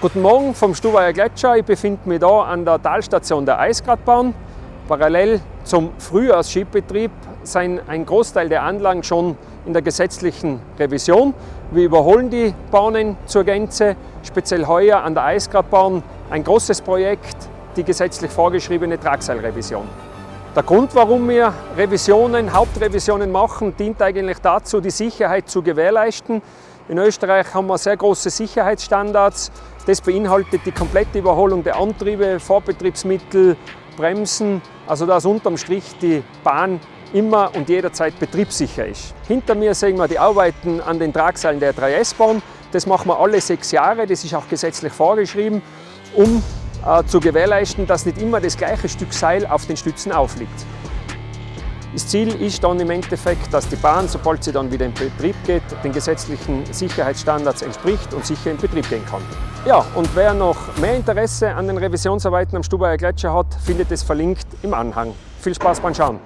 Guten Morgen vom Stubaier Gletscher. Ich befinde mich hier an der Talstation der Eisgradbahn. Parallel zum Frühjahrsskibetrieb sind ein Großteil der Anlagen schon in der gesetzlichen Revision. Wir überholen die Bahnen zur Gänze, speziell heuer an der Eisgradbahn ein großes Projekt, die gesetzlich vorgeschriebene Tragseilrevision. Der Grund, warum wir Revisionen, Hauptrevisionen machen, dient eigentlich dazu, die Sicherheit zu gewährleisten. In Österreich haben wir sehr große Sicherheitsstandards. Das beinhaltet die komplette Überholung der Antriebe, Vorbetriebsmittel, Bremsen, also dass unterm Strich die Bahn immer und jederzeit betriebssicher ist. Hinter mir sehen wir die Arbeiten an den Tragseilen der 3S-Bahn. Das machen wir alle sechs Jahre, das ist auch gesetzlich vorgeschrieben, um äh, zu gewährleisten, dass nicht immer das gleiche Stück Seil auf den Stützen aufliegt. Das Ziel ist dann im Endeffekt, dass die Bahn, sobald sie dann wieder in Betrieb geht, den gesetzlichen Sicherheitsstandards entspricht und sicher in Betrieb gehen kann. Ja, und wer noch mehr Interesse an den Revisionsarbeiten am Stubaier Gletscher hat, findet es verlinkt im Anhang. Viel Spaß beim Schauen!